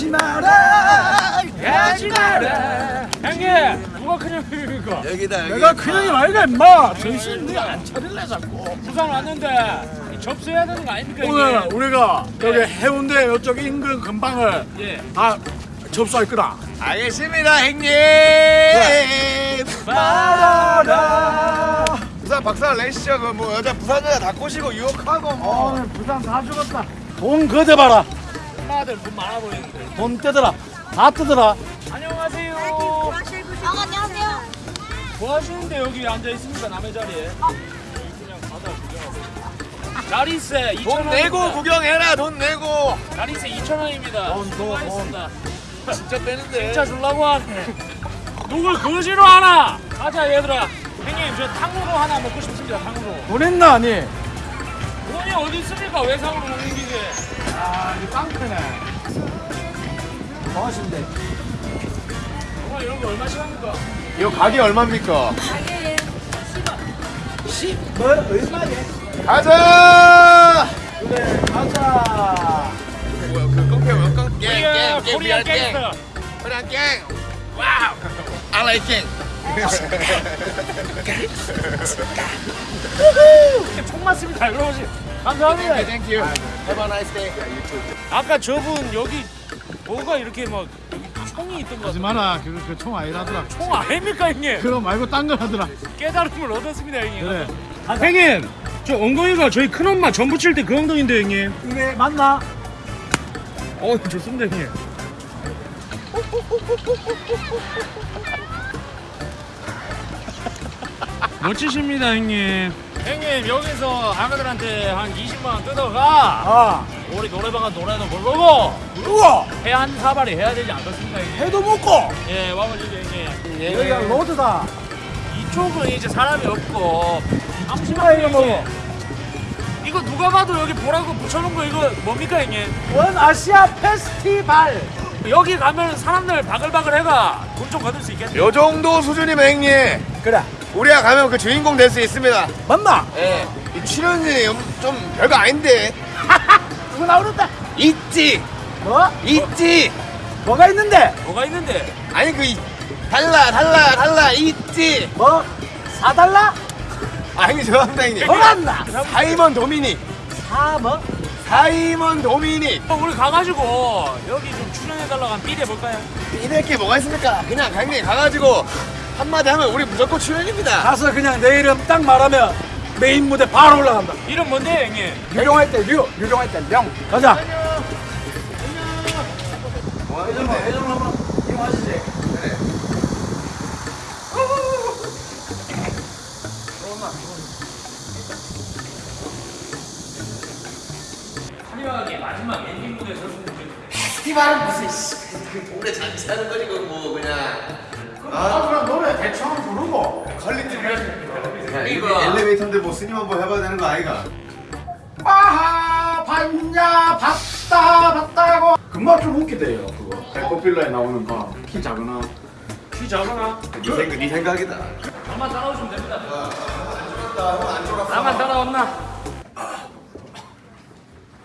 가지 마라. 가지 마라. 형님 누가 큰형님입니까 여기다 여기. 내가 큰형님 아이가 임마. 정신 네안 차릴래 자꾸. 부산 왔는데 접수해야 되는 거 아닙니까 오늘 형님 우리가 여기 해운대 이쪽 인근 근방을 예. 다 접수할 거다. 알겠습니다 형님. 말아라 부산 박사 내시죠. 그뭐 여자 부산 여자 다 꼬시고 유혹하고 뭐. 오늘 부산 다 죽었다. 돈 거대 봐라 엄마들 돈 많아 보이는데. 돈 떼더라. 다 떼더라. 안녕하세요. 아, 안녕하세요. 뭐 하시는데 여기 앉아 있습니까 남의 자리에. 그냥 바다 구경하고. 자리세 2천 돈 내고 구경해라 돈 내고. 자리세 2천 원입니다. 돈, 돈, 수고하셨습니다. 진짜 빼는데. 진짜 줄라고 하네. 누굴 거지로 하나 가자 얘들아. 형님 저 탕후루 하나 먹고 싶습니다 탕후루. 돈 있나 아니 돈이 어디 있습니까 외상으로 먹는 기계 아 이거 깡패네 뭐 하신대 정말 이런 거 얼마씩 합니까? 이거 가게 얼마입니까? 뭐 얼마냐 가자. 그래 가자 뭐야 그 깡패 뭐야 깡 우리가 깽깽깽 Korean gangster Korean gang. Wow. I like gang. 총 맞습니다. 그러지 감사합니다. Thank you. Have a nice day. 아까 저분 여기 뭐가 이렇게 막 총이 있던 거 하지 마라. 그총 아니라더라. 총 아닙니까 형님? 그거 말고 딴거 하더라. 깨달음을 얻었습니다 형님. 그래. 아, 형님 저 엉덩이가 저희 큰엄마 전 부 칠 때 그 엉덩이인데 형님. 이게 맞나? 어 좋습니다 형님 멋지십니다 형님. 형님 여기서 아가들한테 한 20만 원 뜯어가. 아. 우리 노래방은 노래도 부르고 누구? 해한 사발이 해야 되지 않겠습니까 형님? 해도 먹고. 예 와보시죠 형님. 여기가 로드다. 이쪽은 이제 사람이 없고. 이거 잠시만요 먹어. 이거 누가 봐도 여기 보라고 붙여놓은 거 이거 뭡니까 형님? 원 아시아 페스티벌. 여기 가면 사람들 바글바글 해가. 돈 좀 거둘 수 있겠네. 요 정도 수준이면 형님. 그래 우리가 가면 그 주인공 될 수 있습니다. 맞나? 예. 이 출연진이 좀 별거 아닌데 누구 나오는데? 있지 뭐? 있지 뭐가 있는데? 뭐가 있는데 아니 그 이- 달라 달라 달라 있지 뭐? 사달라? 아 형님 죄송합니다 형님 뭐란다? 사이먼 도미닉 사 뭐? 사이먼 도미닉 어, 우리 가가지고 여기 좀 출연해달라고 한 삐대 볼까요? 이럴 게 뭐가 있습니까 그냥 형님 가가지고 한마디 하면 우리 무조건 출연입니다 가서 그냥 내 이름 딱 말하면 메인 무대 바로 올라간다 이름 뭔데 형님? 유령할 때 류, 유령할 때 령. 가자. 화려하게 마지막 엔딩 무대 설수 스티바는 무슨 씨, 그 동네 잔치하는 거지 그뭐 그냥 아, 그럼 노래 대충 부르고. 퀄리티 이거 엘리베이터인데 뭐 스님 한번 해봐야 되는 거 아이가 빠하 봤냐 봤다 봤다고. 금방 좀 웃기대요 그거. 백퍼필러에 나오는 거. 키 작으나. 귀 잡아나 네, 생각, 네 생각이다 나만 따라오시면 됩니다 나만 따라왔나?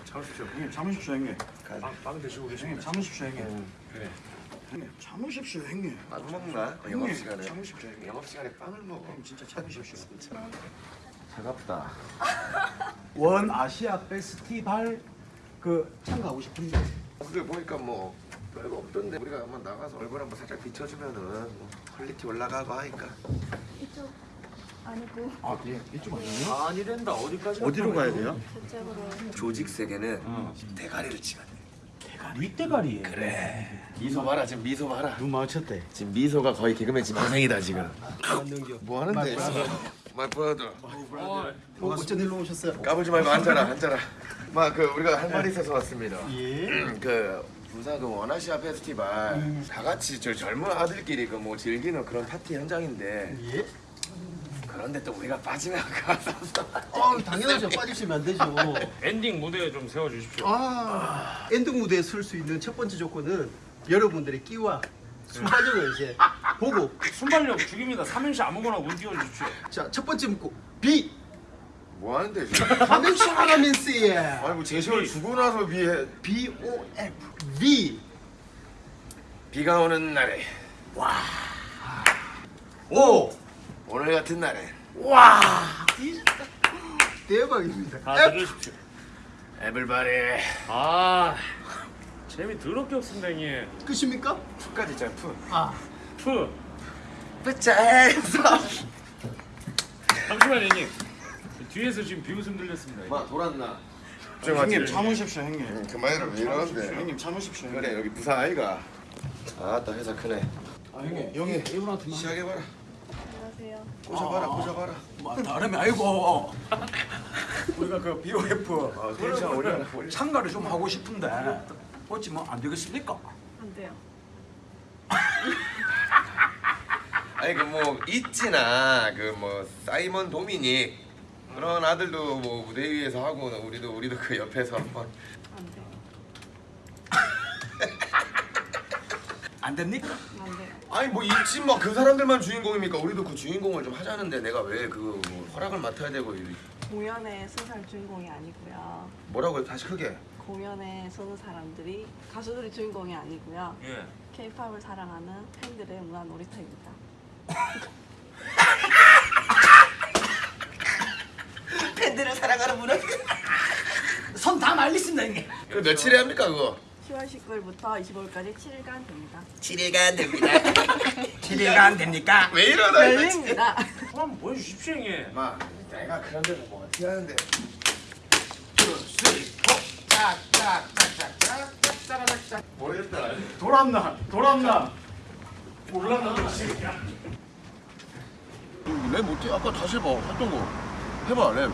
참으십시오 형님 참으십시오 형님. 빵, 빵 드시고 계시님 참으십시오 형님. 그래. 형님 참으십시오 형님. 안 먹나? 형님, 영업시간에 참으십시오 형님. 영업시간에 빵을 먹어 진짜 참으십시오. 배 아프다 원 아시아 페스티벌 그 참가하고 싶은데. 그게 보니까 뭐 별거 없던데 우리가 한번 나가서 얼굴 한번 살짝 비춰주면은 뭐 quality 올라가고 하니까 이쪽 아니고 아, 예. 이쪽 아니에요? 아니랜다 어디까지 어디로 가야 돼요? 저쪽으로. 조직 세계는 대가리를 치면 돼 윗대가리에. 그래. 미소 봐라 지금 미소 봐라. 눈 마주쳤대. 지금 미소가 거의 개그맨 지망생이다 지금. 뭐 하는데? My brother. 어, 어쩐 일로 오셨어요? 까불지 말고 앉아라 앉아라. 막그 우리가 할 말이 있어서 왔습니다. 예. 음, 그 부산 그 원아시아 페스티벌. 다 같이 저 젊은 아들끼리 그 뭐 즐기는 그런 파티 현장인데 예. 그런데 또 우리가 빠지면 어, 당연하죠. 빠지시면 안 되죠. 엔딩 무대 좀 세워주십시오. 아, 엔딩 무대에 설 수 있는 첫 번째 조건은 여러분들의 끼와 순발력을 이제 보고. 순발력 죽입니다. 삼행시 아무거나 운 띄워주십시오. 자, 첫 번째 문구 B. 뭐 하는데 지금? 삼행시 하라면서예. 아니 뭐 제시어를 주고 나서 비해. B O F. V 비가 오는 날에. 오! 오늘 같은 날에 와! 대박입니다. 다 들으십시오. 에블바리 아 재미 더럽게 없습니다 형님. 끝입니까? 푸까지 있잖아 푸 아, 푸. 뿌짜에서 잠시만 형님. 뒤에서 지금 비웃음 들렸습니다. 마 돌았나 형님 참으십시오 형님. 그만해라 왜 이러는데 형님 참으십시오. 형님. 그래 여기 부산 아이가 아따 회사 크네 아 형님 형님 이분한테만 시작해봐라 안녕하세요. 꽂아봐라 꽂아봐라 뭐 다름이 아니고 우리가 그 BOF 어 텐션 올려라 참가를 좀 하고 싶은데 어찌 뭐안 되겠습니까? 안 돼요. 아니 그 뭐 있지나 그 뭐 사이먼 도미닉 그런 아들도 뭐 무대 위에서 하고 우리도 우리도 그 옆에서 한번 안 됩니까? 안 돼요. 아니 뭐 있지 뭐그 사람들만 주인공입니까 우리도 그 주인공을 좀 하자는데 내가 왜그뭐 허락을 맡아야 되고 서는 사람 주인공이 아니고요. 뭐라고요 다시 크게 공연에 서는 사람들이 가수들이 주인공이 아니고요. 예. K-팝을 사랑하는 팬들의 문화 놀이터입니다. 팬들을 사랑하는 문화. 손다 말리신다 형님. 그 며칠에 합니까 그거 10월 19일부터 25일까지 7일간 됩니다. 7일간 됩니다 7일간 안 됩니까? 왜 이러나 열립니다. 한번 보여주십시오 형님. 마 내가 그런 데서 뭐 어떻게 하는데 모르겠다 돌았나? 돌았나? 랩 못해 아까 다시 해봐 했던 거 해봐 랩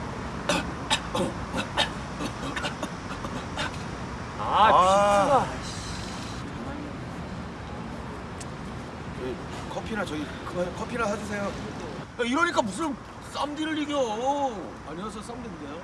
아, 아. 비트가. 커피나 저기 그 커피나 사주세요 야, 이러니까 무슨 쌈디를 이겨 안녕하세요 썸인데요.